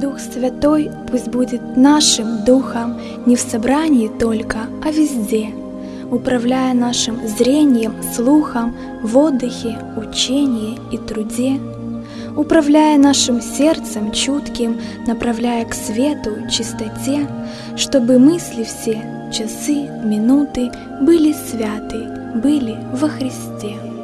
Дух Святой пусть будет нашим Духом не в собрании только, а везде, управляя нашим зрением, слухом, в отдыхе, учении и труде, управляя нашим сердцем чутким, направляя к свету, чистоте, чтобы мысли все, часы, минуты были святы, были во Христе.